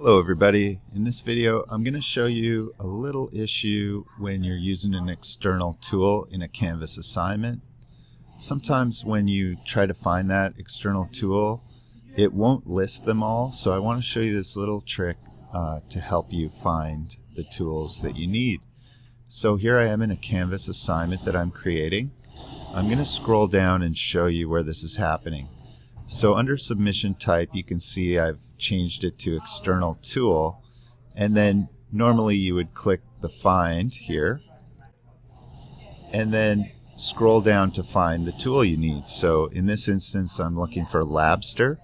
Hello everybody. In this video I'm going to show you a little issue when you're using an external tool in a Canvas assignment. Sometimes when you try to find that external tool it won't list them all so I want to show you this little trick uh, to help you find the tools that you need. So here I am in a Canvas assignment that I'm creating. I'm going to scroll down and show you where this is happening. So under submission type, you can see I've changed it to external tool. And then normally you would click the find here and then scroll down to find the tool you need. So in this instance, I'm looking for Labster.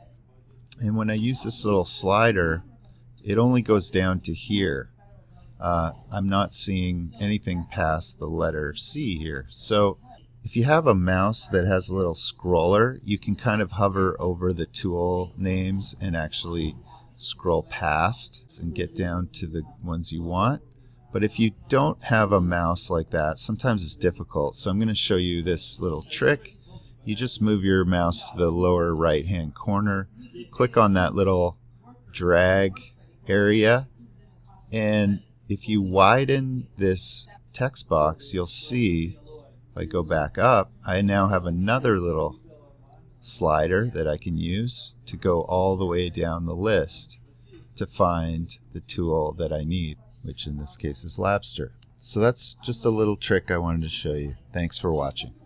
And when I use this little slider, it only goes down to here. Uh, I'm not seeing anything past the letter C here. So if you have a mouse that has a little scroller, you can kind of hover over the tool names and actually scroll past and get down to the ones you want. But if you don't have a mouse like that, sometimes it's difficult. So I'm going to show you this little trick. You just move your mouse to the lower right hand corner, click on that little drag area, and if you widen this text box, you'll see if I go back up, I now have another little slider that I can use to go all the way down the list to find the tool that I need, which in this case is Labster. So that's just a little trick I wanted to show you. Thanks for watching.